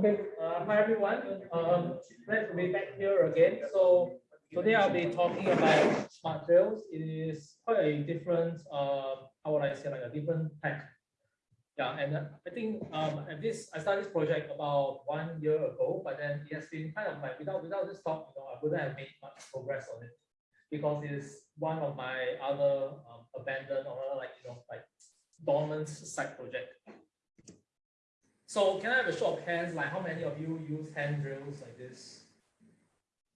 Okay, uh, hi everyone. Um, glad to be back here again. So today I'll be talking about smart drills. It is quite a different, uh, how would I say, like a different tech. Yeah, and uh, I think um, at this I started this project about one year ago, but then it has been kind of like without without this talk, you know, I wouldn't have made much progress on it because it's one of my other um, abandoned or like you know like dormant side project. So can I have a show of hands, like how many of you use hand drills like this?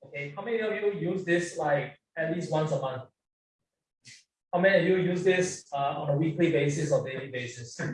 Okay, how many of you use this like at least once a month? How many of you use this uh, on a weekly basis or daily basis? oh,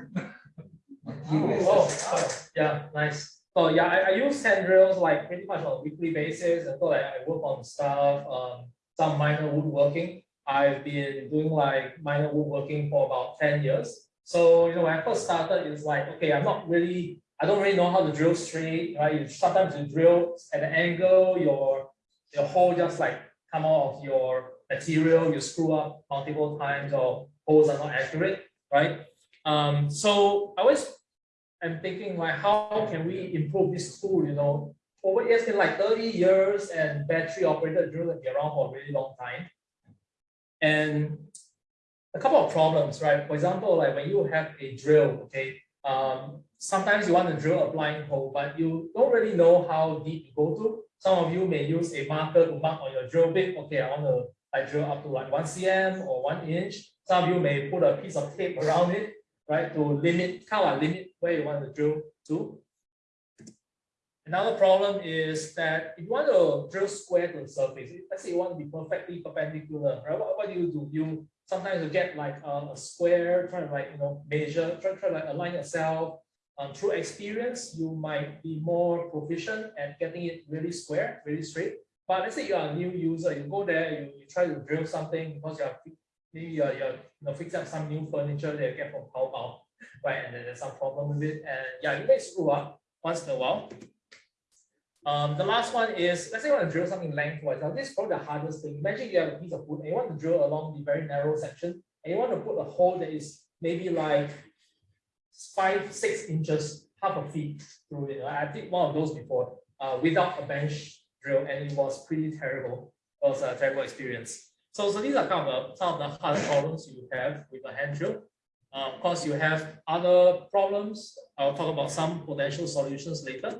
oh, yeah, nice. So yeah, I, I use hand drills like pretty much on a weekly basis and so like I work on stuff, um, some minor woodworking. I've been doing like minor woodworking for about 10 years. So, you know, when I first started, it's like, okay, I'm not really, I don't really know how to drill straight, right? You sometimes you drill at an angle, your your hole just like come out of your material, you screw up multiple times or holes are not accurate, right? Um, so I always am thinking like, how can we improve this tool, you know? Over it's been like 30 years and battery operated drill have been around for a really long time. And a couple of problems, right? For example, like when you have a drill, okay, um, sometimes you want to drill a blind hole, but you don't really know how deep you go to. Some of you may use a marker to mark on your drill bit. Okay, I want to like drill up to like one cm or one inch. Some of you may put a piece of tape around it, right, to limit, kind of limit where you want to drill to. Another problem is that if you want to drill square to the surface, let's say you want to be perfectly perpendicular, right? What, what do you do? You sometimes you get like a, a square, try to like, you know, measure, try, try to like align yourself. Um, through experience, you might be more proficient at getting it really square, really straight. But let's say you are a new user, you go there, you, you try to drill something because you are maybe you're, you know, fixing up some new furniture that you get from Taobao, right? And then there's some problem with it. And yeah, you may screw up once in a while. Um, the last one is, let's say you want to drill something lengthwise. Now, this is probably the hardest thing. Imagine you have a piece of wood and you want to drill along the very narrow section and you want to put a hole that is maybe like five, six inches, half a feet through it. I did one of those before uh, without a bench drill and it was pretty terrible. It was a terrible experience. So, so these are kind of some of the hard problems you have with a hand drill. Uh, of course, you have other problems. I'll talk about some potential solutions later,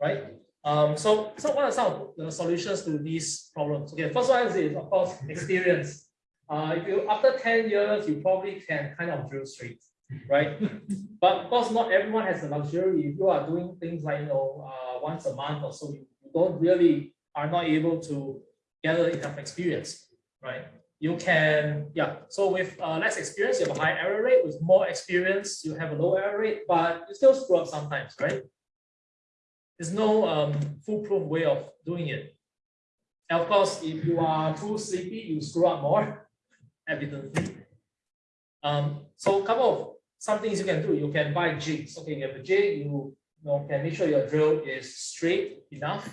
right? Um, so, so what are some of the solutions to these problems? Okay, first one is of course experience. Uh, if you after 10 years, you probably can kind of drill straight, right? but of course, not everyone has the luxury. If you are doing things like you know uh, once a month or so, you, don't really are not able to gather enough experience, right? You can, yeah. So with uh, less experience, you have a high error rate. With more experience, you have a low error rate, but you still screw up sometimes, right? There's no um, foolproof way of doing it. And of course, if you are too sleepy, you screw up more, evidently. Um, so a couple of some things you can do. You can buy jigs. Okay, you have a jig, you, you know, can make sure your drill is straight enough.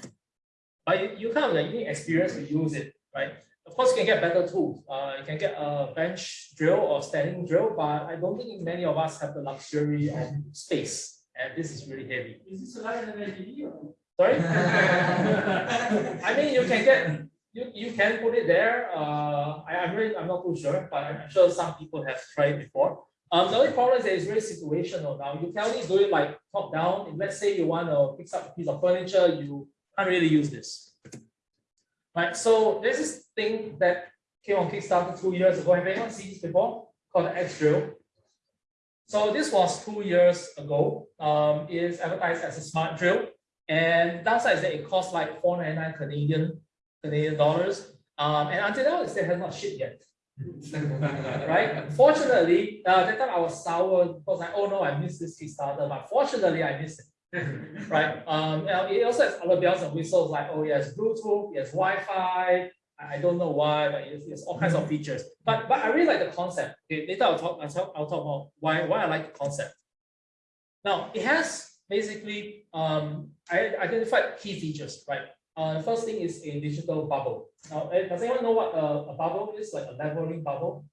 But you, you kind of like need experience to use it, right? Of course, you can get better tools. Uh, you can get a bench drill or standing drill, but I don't think many of us have the luxury of space and this is really heavy. Is this lighter than ATV? Sorry? I mean, you can get, you, you can put it there. Uh, I, I'm really, I'm not too sure, but I'm sure some people have tried before. Um, the only problem is it's very situational now. You can only do it like top down. If let's say you want to fix up a piece of furniture, you can't really use this. Right, so there's this thing that came on Kickstarter two years ago. Have anyone seen this before? Called the X Drill. So this was two years ago. Um, it is advertised as a smart drill. And downside is that it costs like 499 Canadian Canadian dollars. Um, and until now, it still has not shipped yet. right? Fortunately, uh, that time I was sour because like, oh no, I missed this Kickstarter, but fortunately I missed it. right? Um, it also has other bells and whistles like, oh yes, Bluetooth, yes, Wi-Fi, I don't know why, but it's, it's all kinds of features. But but I really like the concept. Okay, later I'll talk, I'll talk, I'll talk about why, why I like the concept. Now, it has basically, um, I identified key features, right? Uh, the first thing is a digital bubble. Now, eh, does anyone know what a, a bubble is? Like a leveling bubble,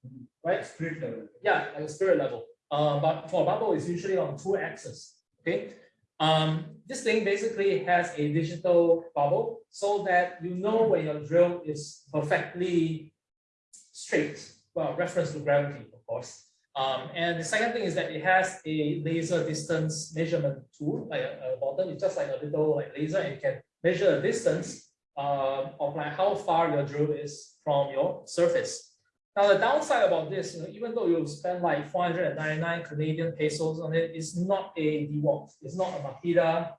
right? Spirit level. Yeah, like a spirit level. Uh, but for a bubble, it's usually on two axes. Okay. Um, this thing basically has a digital bubble so that you know when your drill is perfectly straight, well, reference to gravity, of course. Um, and the second thing is that it has a laser distance measurement tool, like a, a bottom, it's just like a little like laser, and you can measure the distance uh, of like how far your drill is from your surface. Now the downside about this, you know, even though you spend like 499 Canadian pesos on it, it's not a DeWalt, it's not a Makita.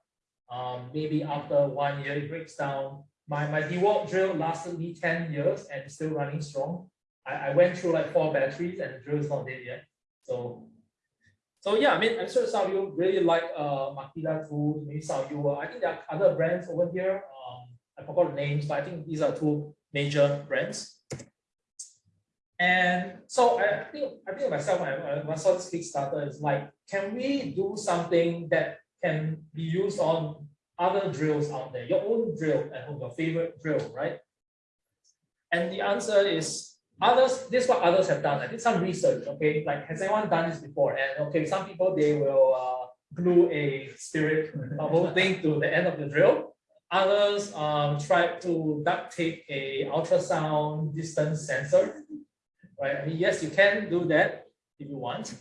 Um, maybe after one year it breaks down. My my DeWalt drill lasted me 10 years and still running strong. I, I went through like four batteries and the drill is not dead yet. So, so yeah, I mean, I'm sure some of you really like uh, Makita tools. Maybe some of you, uh, I think there are other brands over here. Um, I forgot the names, but I think these are two major brands. And so I think I think myself when I, when I saw this Kickstarter is like, can we do something that can be used on other drills out there, your own drill at home, your favorite drill, right? And the answer is Others, this is what others have done. I did some research, okay? Like, has anyone done this before? And okay, some people, they will uh, glue a spirit bubble thing to the end of the drill. Others um, try to duct tape a ultrasound distance sensor, right? I mean, yes, you can do that if you want.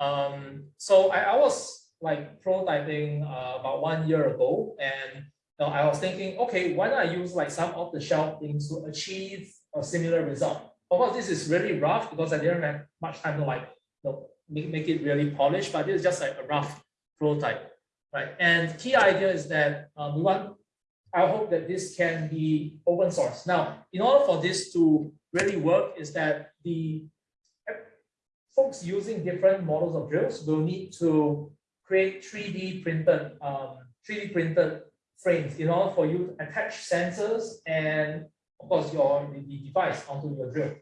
Um, so I, I was like prototyping uh, about one year ago, and you know, I was thinking, okay, why not use like some off the shelf things to achieve a similar result? Of course, this is really rough because I didn't have much time to like you know, make, make it really polished, but this is just like a rough prototype, right? And key idea is that um, we want, I hope that this can be open source. Now, in order for this to really work is that the folks using different models of drills will need to create 3D printed, um, 3D printed frames in order for you to attach sensors and of course your the device onto your drill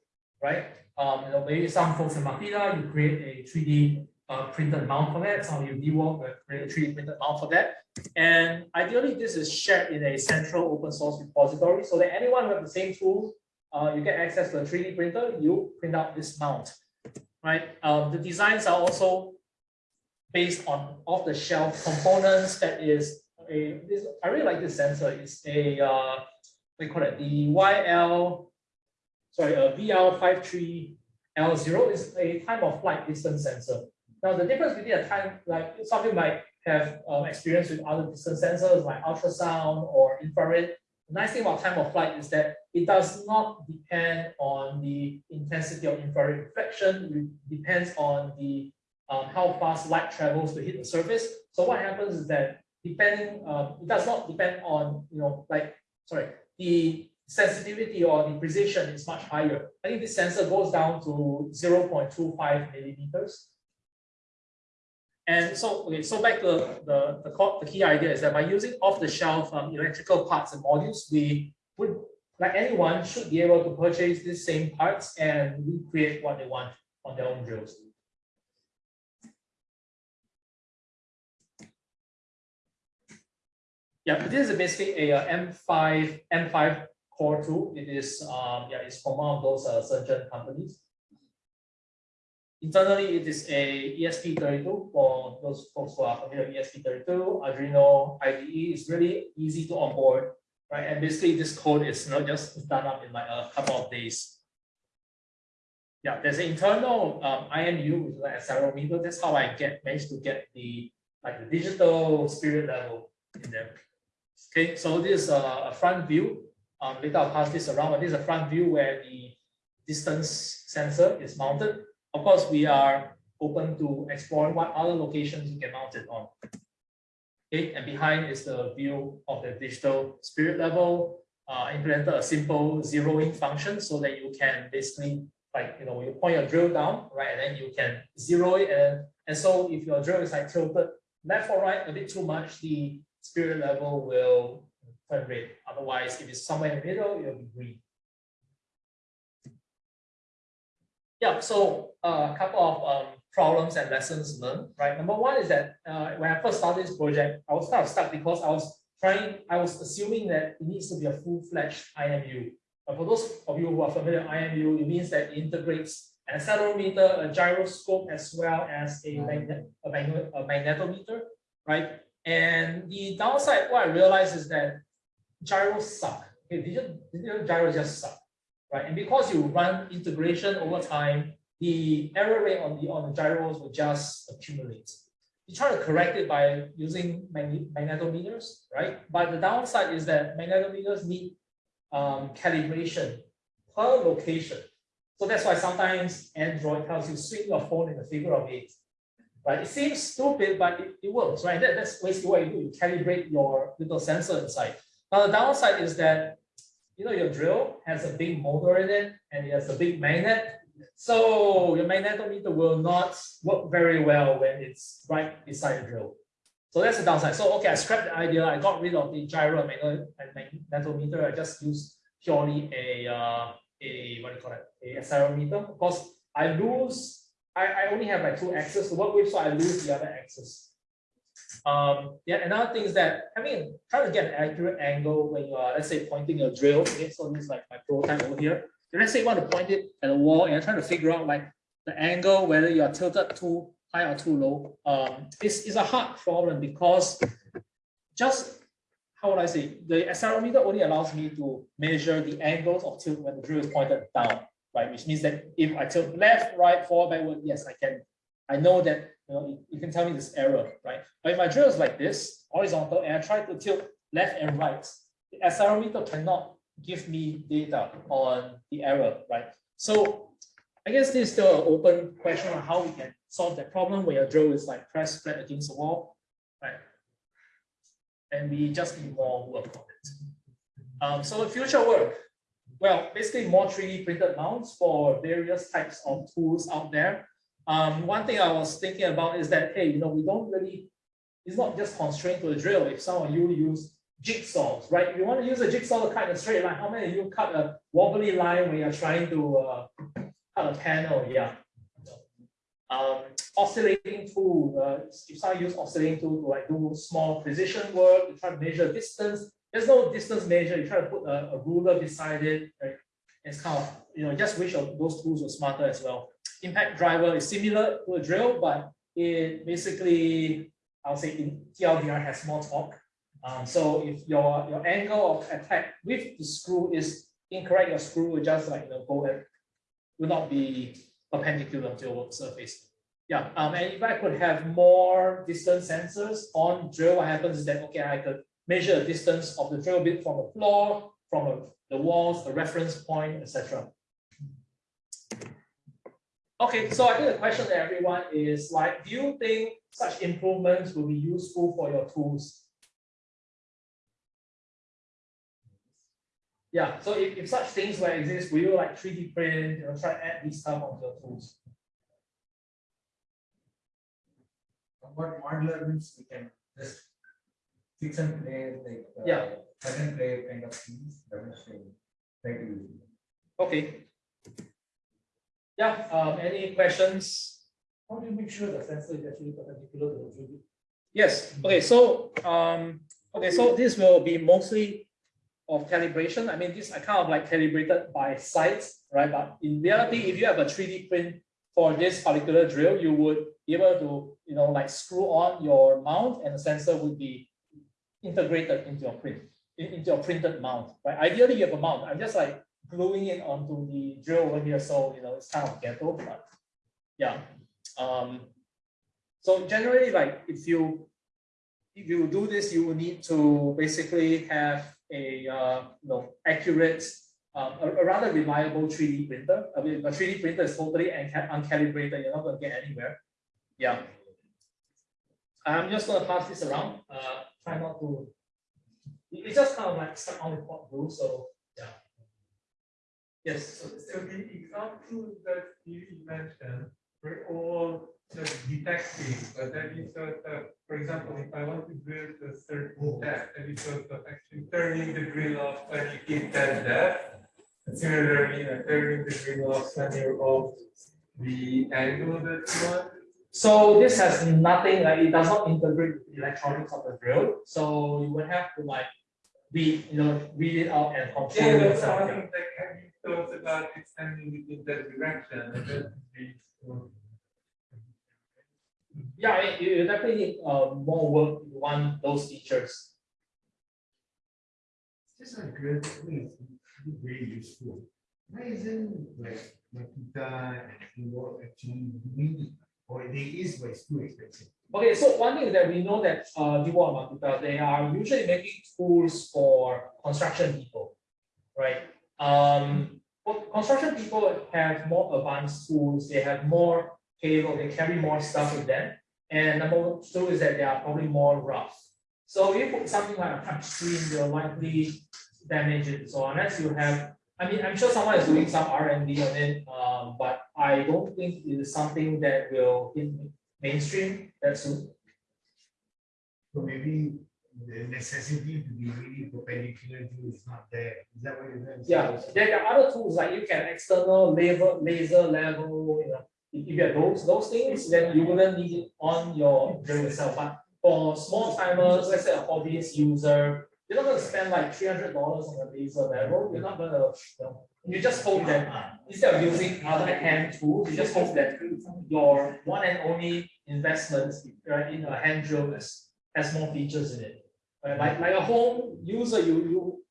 right? Um, you know, maybe some folks in Makita, you create a 3D uh, printed mount for that. Some of you DeWalt will create a 3D printed mount for that. And ideally, this is shared in a central open source repository so that anyone with the same tool, uh, you get access to a 3D printer, you print out this mount, right? Um, the designs are also based on off-the-shelf components that is a, this, I really like this sensor. It's a, uh, we call it the YL sorry, a VL53L0 is a time of flight distance sensor. Now, the difference between a time, like some people might have um, experience with other distance sensors like ultrasound or infrared. The nice thing about time of flight is that it does not depend on the intensity of infrared reflection. It depends on the um, how fast light travels to hit the surface. So what happens is that depending, um, it does not depend on, you know, like, sorry, the sensitivity or the precision is much higher. I think this sensor goes down to 0.25 millimeters. And so, okay, so back to the, the, the key idea is that by using off-the-shelf um, electrical parts and modules, we would, like anyone, should be able to purchase these same parts and recreate what they want on their own drills. Yeah, this is basically a, a M5 M5 Core2. It is um, yeah, it's from one of those uh, Shenzhen companies. Internally, it is a ESP32 for those folks who are familiar with ESP32. Arduino IDE is really easy to onboard, right? And basically, this code is not just done up in like a couple of days. Yeah, there's an internal um, IMU with like accelerometer. That's how I get managed to get the like the digital spirit level in there. Okay, so this is a front view um, later I'll pass this around, but this is a front view where the distance sensor is mounted. Of course, we are open to exploring what other locations you can mount it on. Okay, and behind is the view of the digital spirit level. Uh, implemented a simple zeroing function so that you can basically like you know you point your drill down right and then you can zero it and and so if your drill is like tilted left or right a bit too much the spirit level will turn red. Otherwise, if it's somewhere in the middle, it'll be green. Yeah, so uh, a couple of um, problems and lessons learned, right? Number one is that uh, when I first started this project, I was kind of stuck because I was trying, I was assuming that it needs to be a full-fledged IMU. But for those of you who are familiar with IMU, it means that it integrates an accelerometer, a gyroscope, as well as a, magnet, a, magnet, a magnetometer, right? And the downside, what I realized is that gyros suck. Okay, digital, digital gyros just suck, right? And because you run integration over time, the error rate on the on the gyros will just accumulate. You try to correct it by using magnetometers, right? But the downside is that magnetometers need um, calibration per location. So that's why sometimes Android tells you swing your phone in the figure of eight right? It seems stupid, but it, it works, right? That, that's basically what you do. You calibrate your little sensor inside. Now, the downside is that, you know, your drill has a big motor in it and it has a big magnet. So your magnetometer will not work very well when it's right beside the drill. So that's the downside. So, okay, I scrapped the idea. I got rid of the gyro magnetometer. I just used purely a, uh, a what do you call it, a accelerometer. Of course, I lose I, I only have like two axes to work with, so I lose the other axis. Um, yeah, another thing is that I mean, trying to get an accurate angle when you are, let's say, pointing a drill. Okay, so this is like my prototype over here. And let's say you want to point it at a wall and you're trying to figure out like the angle, whether you are tilted too high or too low. Um, it's, it's a hard problem because just how would I say, the accelerometer only allows me to measure the angles of tilt when the drill is pointed down right? Which means that if I tilt left, right, forward, backward, yes, I can. I know that you know you can tell me this error, right? But if my drill is like this, horizontal, and I try to tilt left and right, the accelerometer cannot give me data on the error, right? So I guess this is still an open question on how we can solve that problem where your drill is like pressed flat against the wall, right? And we just need more work on it. Um, so the future work, well, basically more 3D printed mounts for various types of tools out there. Um, one thing I was thinking about is that, hey, you know, we don't really, it's not just constrained to a drill. If some of you use jigsaws, right? If you want to use a jigsaw to cut a straight line, how many of you cut a wobbly line when you're trying to uh, cut a panel? Yeah. Um, oscillating tool, uh, if someone use oscillating tool to like do small precision work, to try to measure distance, there's no distance measure. You try to put a, a ruler beside it. Right? It's kind of, you know, just wish those tools were smarter as well. Impact driver is similar to a drill, but it basically, I'll say in TLDR has more torque. Um, so if your, your angle of attack with the screw is incorrect, your screw will just like, you know, go and will not be perpendicular to your work surface. Yeah, um, and if I could have more distance sensors on drill, what happens is that, okay, I could measure the distance of the drill bit from the floor, from the, the walls, the reference point, etc. Okay, so I think the question to everyone is like, do you think such improvements will be useful for your tools? Yeah, so if, if such things will exist, will you like 3D print, you know, try to add this stuff onto your tools? What modular means we can just fix and play like uh, Yeah. plug play kind of things. That is try to use. Okay. Yeah, um, any questions? How do you make sure the sensor is actually perpendicular to the drill? Yes, okay, so, um, okay, so this will be mostly of calibration. I mean, this I kind of like calibrated by sites, right? But in reality, if you have a 3D print for this particular drill, you would be able to, you know, like screw on your mount and the sensor would be integrated into your print, into your printed mount, right? Ideally, you have a mount. I'm just like gluing it onto the drill over here, so you know it's kind of ghetto, but yeah. Um, so generally, like if you if you do this, you will need to basically have a uh, you know accurate, um, a, a, rather reliable 3D printer. I mean, a 3D printer is totally uncalibrated. You're not going to get anywhere. Yeah. I'm just going to pass this around. Uh, try not to. It's just kind of like stuck on the pot rule. So yeah. Yes. So, so the examples that you mentioned were all just detecting, but that is sort of, for example, if I want to build a certain depth, that is sort of actually turning the drill off when you hit that depth. Similarly, uh, turning the drill off when you're off the angle that you want. So this has nothing, like it does not integrate with the electronics of the drill. So you would have to like read, you know, read it out and control yeah, it. That's something like have you thought about extending it in that direction? Yeah, I mean, you you definitely need uh more work if you want those features. Just out of curiosity, it's very useful. Why isn't like Makita and Keyboard actually doing they is, but it's too expensive. Okay, so one thing that we know that uh they are usually making tools for construction people, right? Um, for construction people have more advanced tools, they have more cable, they carry more stuff with them. And number two is that they are probably more rough. So if you put something like a touch screen, you'll likely damage it. So unless you have, I mean, I'm sure someone is doing some R and D on it, um, but I don't think it is something that will hit mainstream that soon. So maybe the necessity to be really perpendicular to is not there. Is that what you're saying? Yeah, there are other tools like you can external laser, laser level, you know, if you have those, those things, then you wouldn't need it on your drill itself, but for small timers, let's say a hobbyist user, you're not gonna spend like three hundred dollars on a laser level, you're not gonna, you know, you just hope that instead of using other hand tools, you just hope that your one and only investment, right, in a hand drill has more features in it. Right, like, like a home user, you, you,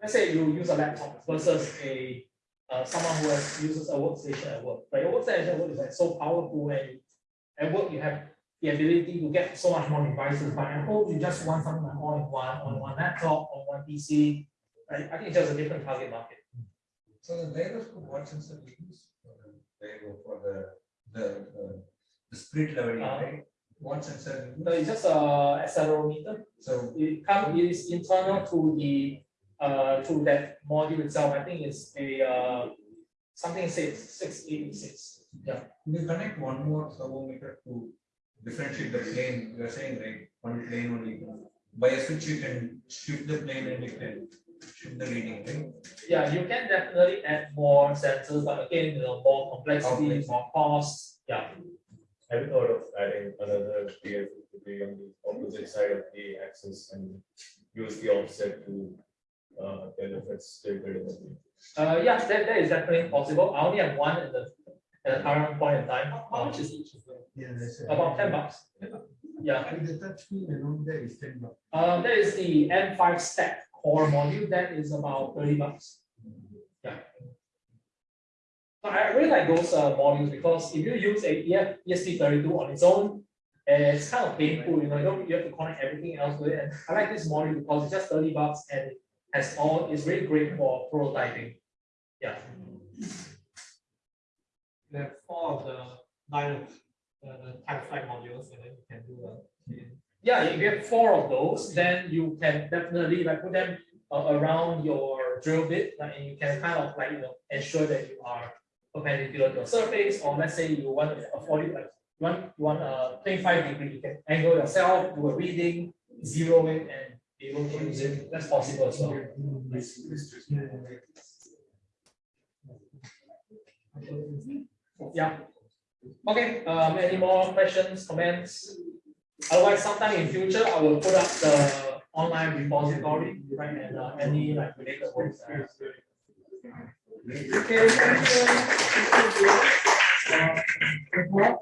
let's say you use a laptop versus a, uh, someone who has, uses a workstation at work, right, your workstation at work is like so powerful and at work you have the ability to get so much more devices, but at home you just want something like all in one, on one laptop, on one PC, right, I think it's just a different target market. So the gyroscope, what sensor we use for the gyro for the, the, uh, the spirit leveling, Uh, right? What sensor? No, it's just a accelerometer, So it come, it is internal to the, uh, to that module itself, I think it's a, uh, something six, six eighty-six, yeah. we connect one more servo meter to differentiate the plane, you are saying, right, one plane only. By a switch, you can shift the plane and you can shift the reading, right? Yeah, you can definitely add more sensors, but again, you know, more complexity, Complex. more cost, yeah. Have you thought of adding another PF to be on the opposite side of the axis and use the offset to uh, kind of it's tilted in Uh, yeah, that, that is definitely possible, I only have one at the, at the current point in time, how much is each of them? Yeah, that's it. About ten bucks. Yeah, And the touch screen and all that is ten bucks. uh, that is the M five stack core module, that is about thirty bucks. Yeah. But I really like those uh modules because if you use a EF ESP thirty-two on its own, it's kind of painful, you know, you don't, you have to connect everything else to it, and I like this module because it's just thirty bucks and has all, it's really great for prototyping. Yeah. There four of the nine of the the type flight modules, and then you can do the. Yeah, if you have four of those, then you can definitely like put them uh, around your drill bit, like, and you can kind of like, you know, ensure that you are perpendicular to a surface, or let's say you want afford it, like, you want, a twenty-five degree, you can angle yourself, do a reading, zero it, and be able to use it, that's possible as well. Yeah. Okay, um, any more questions, comments? Otherwise, sometime in future, I will put up the online repository, right, and uh, any like related works. Okay, thank you. Uh,